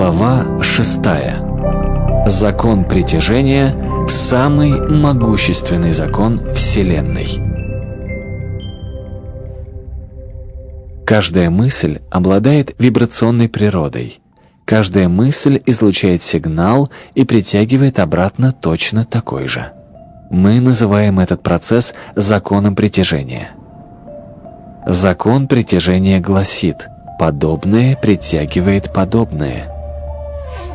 Глава 6. Закон притяжения – самый могущественный закон Вселенной. Каждая мысль обладает вибрационной природой. Каждая мысль излучает сигнал и притягивает обратно точно такой же. Мы называем этот процесс законом притяжения. Закон притяжения гласит «подобное притягивает подобное».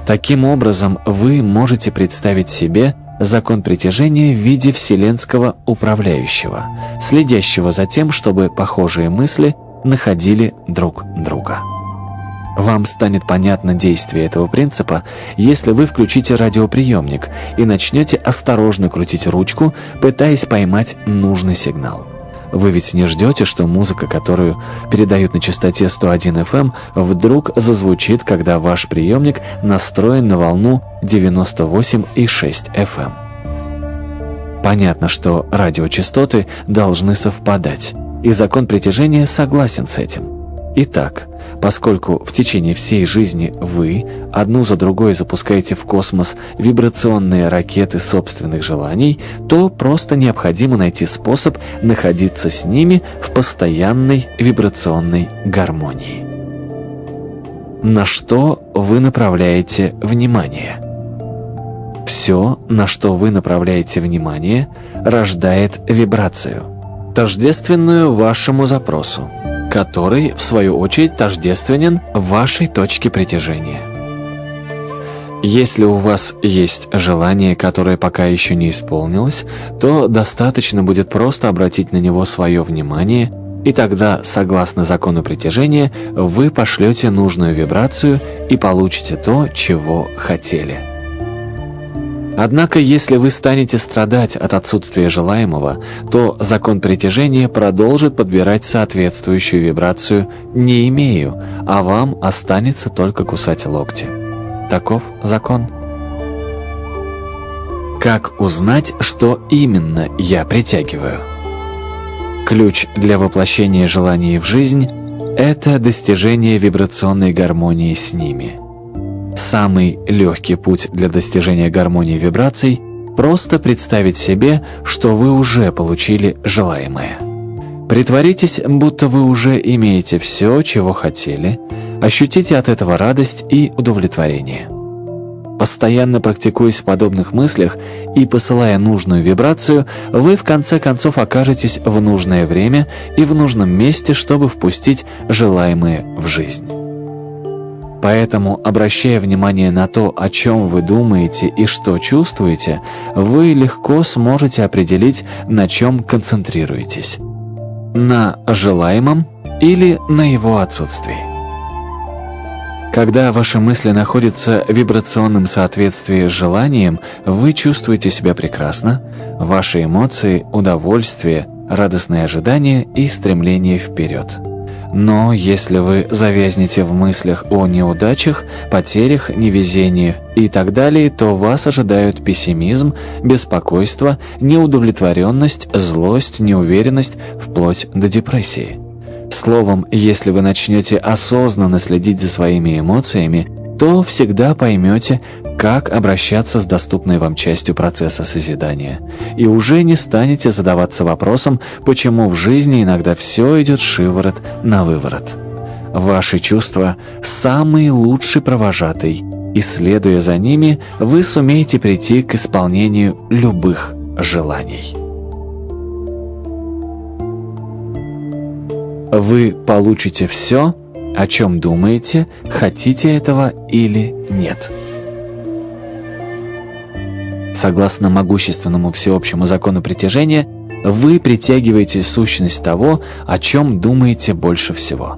Таким образом, вы можете представить себе закон притяжения в виде вселенского управляющего, следящего за тем, чтобы похожие мысли находили друг друга. Вам станет понятно действие этого принципа, если вы включите радиоприемник и начнете осторожно крутить ручку, пытаясь поймать нужный сигнал. Вы ведь не ждете, что музыка, которую передают на частоте 101 FM, эм, вдруг зазвучит, когда ваш приемник настроен на волну 98,6 FM. Эм. Понятно, что радиочастоты должны совпадать, и закон притяжения согласен с этим. Итак, поскольку в течение всей жизни вы одну за другой запускаете в космос вибрационные ракеты собственных желаний, то просто необходимо найти способ находиться с ними в постоянной вибрационной гармонии. На что вы направляете внимание? Все, на что вы направляете внимание, рождает вибрацию, тождественную вашему запросу который, в свою очередь, тождественен вашей точке притяжения. Если у вас есть желание, которое пока еще не исполнилось, то достаточно будет просто обратить на него свое внимание, и тогда, согласно закону притяжения, вы пошлете нужную вибрацию и получите то, чего хотели. Однако, если вы станете страдать от отсутствия желаемого, то закон притяжения продолжит подбирать соответствующую вибрацию «не имею», а вам останется только кусать локти. Таков закон. Как узнать, что именно я притягиваю? Ключ для воплощения желаний в жизнь – это достижение вибрационной гармонии с ними – Самый легкий путь для достижения гармонии вибраций – просто представить себе, что вы уже получили желаемое. Притворитесь, будто вы уже имеете все, чего хотели, ощутите от этого радость и удовлетворение. Постоянно практикуясь в подобных мыслях и посылая нужную вибрацию, вы в конце концов окажетесь в нужное время и в нужном месте, чтобы впустить желаемое в жизнь. Поэтому, обращая внимание на то, о чем вы думаете и что чувствуете, вы легко сможете определить, на чем концентрируетесь. На желаемом или на его отсутствии. Когда ваши мысли находятся в вибрационном соответствии с желанием, вы чувствуете себя прекрасно, ваши эмоции, удовольствие, радостное ожидание и стремление вперед. Но если вы завязнете в мыслях о неудачах, потерях, невезении и так далее, то вас ожидают пессимизм, беспокойство, неудовлетворенность, злость, неуверенность, вплоть до депрессии. Словом, если вы начнете осознанно следить за своими эмоциями, то всегда поймете, как обращаться с доступной вам частью процесса созидания. И уже не станете задаваться вопросом, почему в жизни иногда все идет шиворот на выворот. Ваши чувства – самый лучший провожатый, и следуя за ними, вы сумеете прийти к исполнению любых желаний. Вы получите все, о чем думаете, хотите этого или нет. Согласно могущественному всеобщему закону притяжения, вы притягиваете сущность того, о чем думаете больше всего.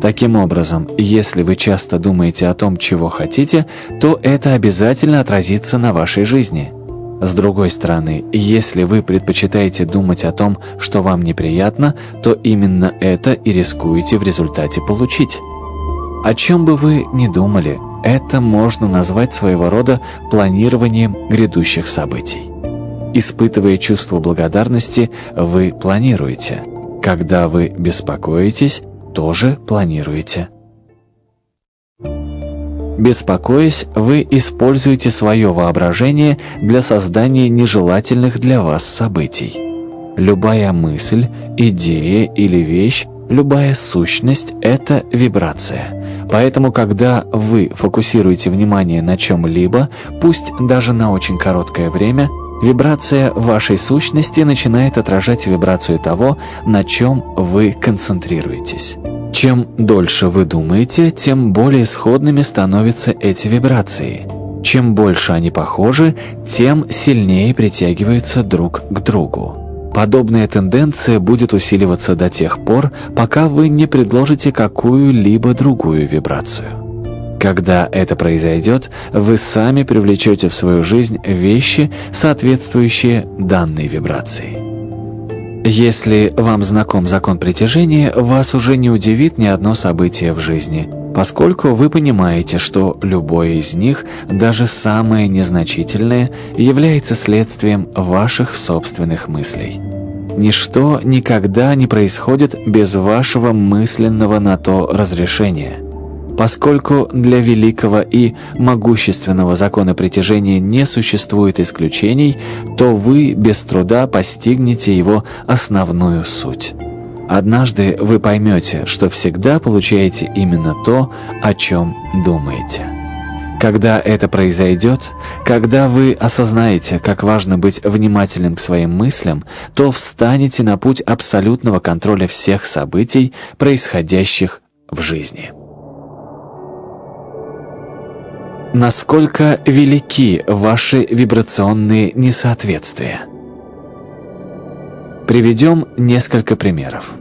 Таким образом, если вы часто думаете о том, чего хотите, то это обязательно отразится на вашей жизни. С другой стороны, если вы предпочитаете думать о том, что вам неприятно, то именно это и рискуете в результате получить. О чем бы вы ни думали, это можно назвать своего рода планированием грядущих событий. Испытывая чувство благодарности, вы планируете. Когда вы беспокоитесь, тоже планируете. Беспокоясь, вы используете свое воображение для создания нежелательных для вас событий. Любая мысль, идея или вещь, любая сущность – это вибрация. Поэтому, когда вы фокусируете внимание на чем-либо, пусть даже на очень короткое время, вибрация вашей сущности начинает отражать вибрацию того, на чем вы концентрируетесь. Чем дольше вы думаете, тем более сходными становятся эти вибрации. Чем больше они похожи, тем сильнее притягиваются друг к другу. Подобная тенденция будет усиливаться до тех пор, пока вы не предложите какую-либо другую вибрацию. Когда это произойдет, вы сами привлечете в свою жизнь вещи, соответствующие данной вибрации. Если вам знаком закон притяжения, вас уже не удивит ни одно событие в жизни, поскольку вы понимаете, что любое из них, даже самое незначительное, является следствием ваших собственных мыслей. Ничто никогда не происходит без вашего мысленного на то разрешения. Поскольку для великого и могущественного закона притяжения не существует исключений, то вы без труда постигнете его основную суть. Однажды вы поймете, что всегда получаете именно то, о чем думаете. Когда это произойдет, когда вы осознаете, как важно быть внимательным к своим мыслям, то встанете на путь абсолютного контроля всех событий, происходящих в жизни. Насколько велики ваши вибрационные несоответствия? Приведем несколько примеров.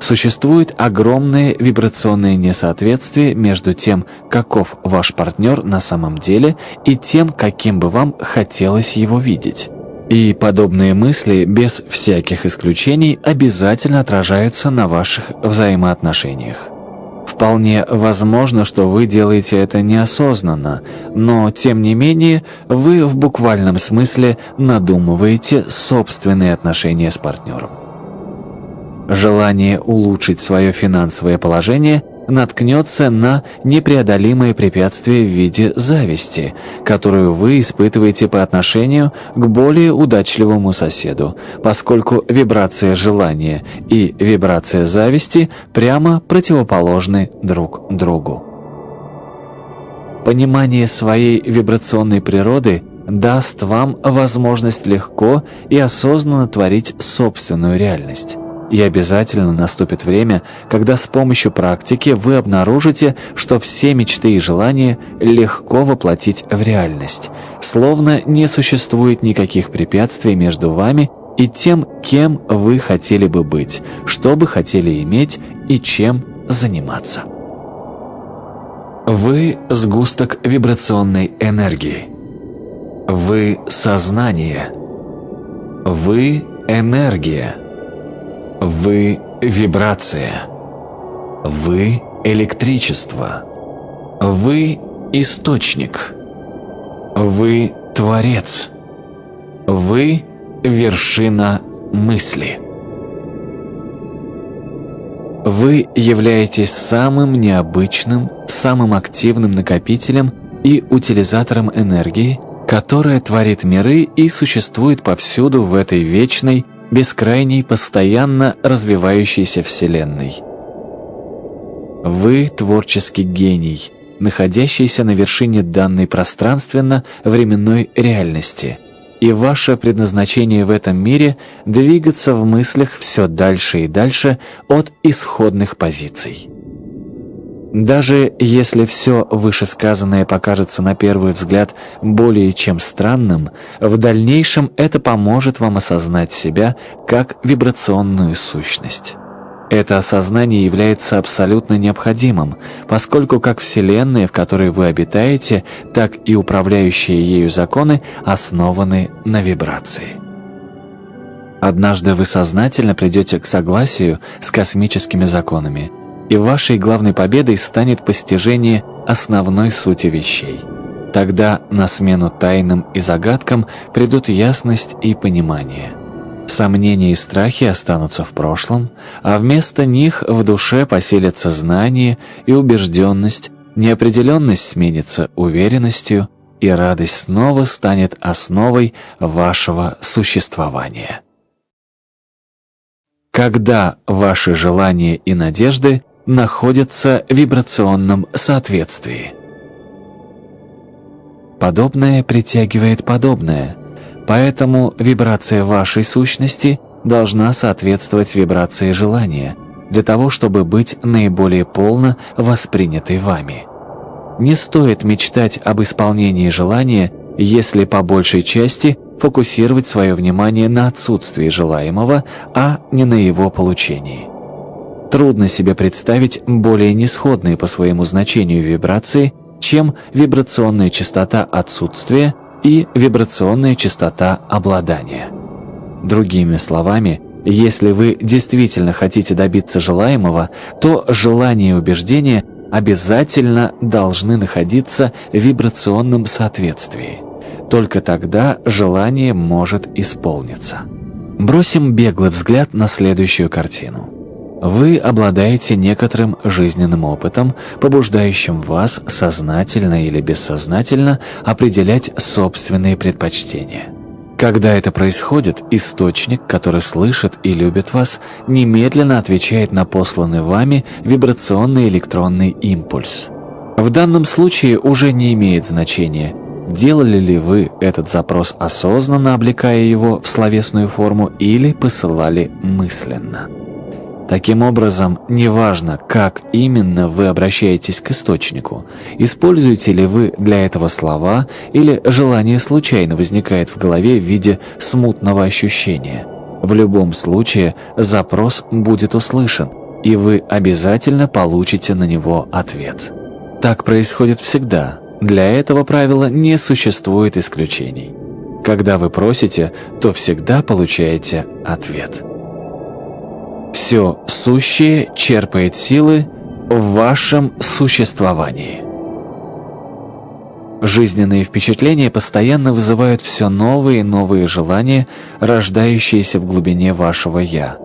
Существует огромное вибрационное несоответствие между тем, каков ваш партнер на самом деле, и тем, каким бы вам хотелось его видеть. И подобные мысли, без всяких исключений, обязательно отражаются на ваших взаимоотношениях. Вполне возможно, что вы делаете это неосознанно, но, тем не менее, вы в буквальном смысле надумываете собственные отношения с партнером. Желание улучшить свое финансовое положение – наткнется на непреодолимые препятствия в виде зависти, которую вы испытываете по отношению к более удачливому соседу, поскольку вибрация желания и вибрация зависти прямо противоположны друг другу. Понимание своей вибрационной природы даст вам возможность легко и осознанно творить собственную реальность. И обязательно наступит время, когда с помощью практики вы обнаружите, что все мечты и желания легко воплотить в реальность, словно не существует никаких препятствий между вами и тем, кем вы хотели бы быть, что бы хотели иметь и чем заниматься. Вы – сгусток вибрационной энергии. Вы – сознание. Вы – энергия. Вы – вибрация. Вы – электричество. Вы – источник. Вы – творец. Вы – вершина мысли. Вы являетесь самым необычным, самым активным накопителем и утилизатором энергии, которая творит миры и существует повсюду в этой вечной, бескрайней, постоянно развивающейся Вселенной. Вы – творческий гений, находящийся на вершине данной пространственно-временной реальности, и ваше предназначение в этом мире – двигаться в мыслях все дальше и дальше от исходных позиций. Даже если все вышесказанное покажется на первый взгляд более чем странным, в дальнейшем это поможет вам осознать себя как вибрационную сущность. Это осознание является абсолютно необходимым, поскольку как Вселенная, в которой вы обитаете, так и управляющие ею законы основаны на вибрации. Однажды вы сознательно придете к согласию с космическими законами – и вашей главной победой станет постижение основной сути вещей. Тогда на смену тайнам и загадкам придут ясность и понимание. Сомнения и страхи останутся в прошлом, а вместо них в душе поселятся знание и убежденность, Неопределенность сменится уверенностью, и радость снова станет основой вашего существования. Когда ваши желания и надежды находятся в вибрационном соответствии. Подобное притягивает подобное, поэтому вибрация вашей сущности должна соответствовать вибрации желания, для того, чтобы быть наиболее полно воспринятой вами. Не стоит мечтать об исполнении желания, если по большей части фокусировать свое внимание на отсутствии желаемого, а не на его получении. Трудно себе представить более несходные по своему значению вибрации, чем вибрационная частота отсутствия и вибрационная частота обладания. Другими словами, если вы действительно хотите добиться желаемого, то желание и убеждение обязательно должны находиться в вибрационном соответствии. Только тогда желание может исполниться. Бросим беглый взгляд на следующую картину. Вы обладаете некоторым жизненным опытом, побуждающим вас сознательно или бессознательно определять собственные предпочтения. Когда это происходит, источник, который слышит и любит вас, немедленно отвечает на посланный вами вибрационный электронный импульс. В данном случае уже не имеет значения, делали ли вы этот запрос осознанно, облекая его в словесную форму, или посылали мысленно. Таким образом, неважно, как именно вы обращаетесь к источнику, используете ли вы для этого слова или желание случайно возникает в голове в виде смутного ощущения. В любом случае, запрос будет услышан, и вы обязательно получите на него ответ. Так происходит всегда. Для этого правила не существует исключений. Когда вы просите, то всегда получаете ответ. Все сущее черпает силы в вашем существовании. Жизненные впечатления постоянно вызывают все новые и новые желания, рождающиеся в глубине вашего «я».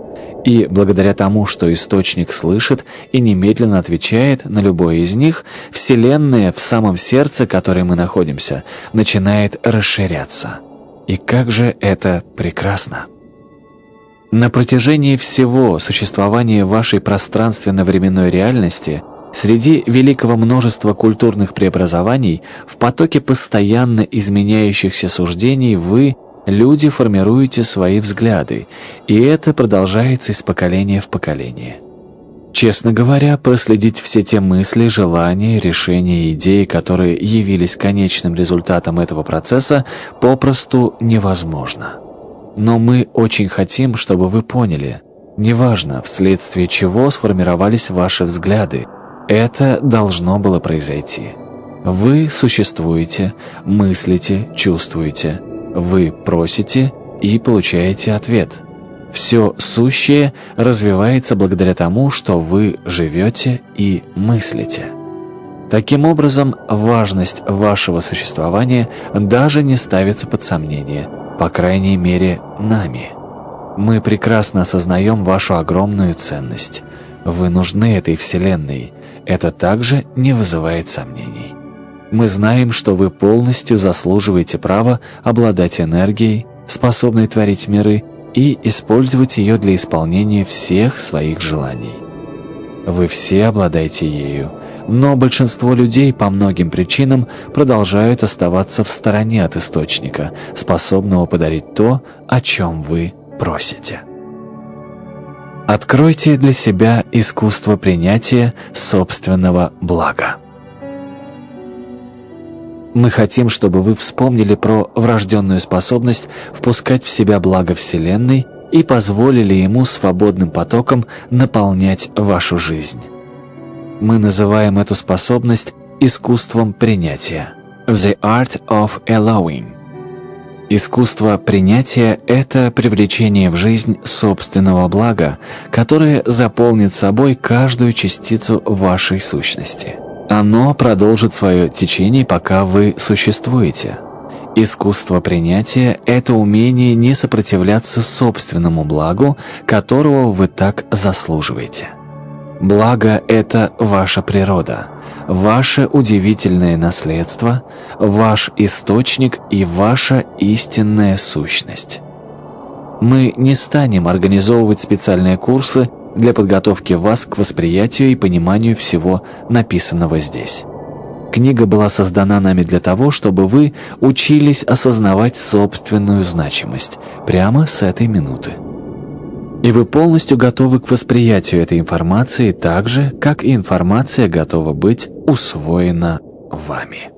И благодаря тому, что источник слышит и немедленно отвечает на любое из них, Вселенная в самом сердце, которой мы находимся, начинает расширяться. И как же это прекрасно! На протяжении всего существования вашей пространственно-временной реальности среди великого множества культурных преобразований в потоке постоянно изменяющихся суждений вы, люди, формируете свои взгляды, и это продолжается из поколения в поколение. Честно говоря, проследить все те мысли, желания, решения и идеи, которые явились конечным результатом этого процесса, попросту невозможно. Но мы очень хотим, чтобы вы поняли, неважно, вследствие чего сформировались ваши взгляды, это должно было произойти. Вы существуете, мыслите, чувствуете. Вы просите и получаете ответ. Все сущее развивается благодаря тому, что вы живете и мыслите. Таким образом, важность вашего существования даже не ставится под сомнение – по крайней мере, нами. Мы прекрасно осознаем вашу огромную ценность. Вы нужны этой Вселенной. Это также не вызывает сомнений. Мы знаем, что вы полностью заслуживаете права обладать энергией, способной творить миры, и использовать ее для исполнения всех своих желаний. Вы все обладаете ею, но большинство людей по многим причинам продолжают оставаться в стороне от источника, способного подарить то, о чем вы просите. Откройте для себя искусство принятия собственного блага. Мы хотим, чтобы вы вспомнили про врожденную способность впускать в себя благо Вселенной и позволили ему свободным потоком наполнять вашу жизнь. Мы называем эту способность искусством принятия. The art of allowing. Искусство принятия – это привлечение в жизнь собственного блага, которое заполнит собой каждую частицу вашей сущности. Оно продолжит свое течение, пока вы существуете. Искусство принятия – это умение не сопротивляться собственному благу, которого вы так заслуживаете. Благо – это ваша природа, ваше удивительное наследство, ваш источник и ваша истинная сущность. Мы не станем организовывать специальные курсы для подготовки вас к восприятию и пониманию всего написанного здесь. Книга была создана нами для того, чтобы вы учились осознавать собственную значимость прямо с этой минуты. И вы полностью готовы к восприятию этой информации так же, как и информация готова быть усвоена вами.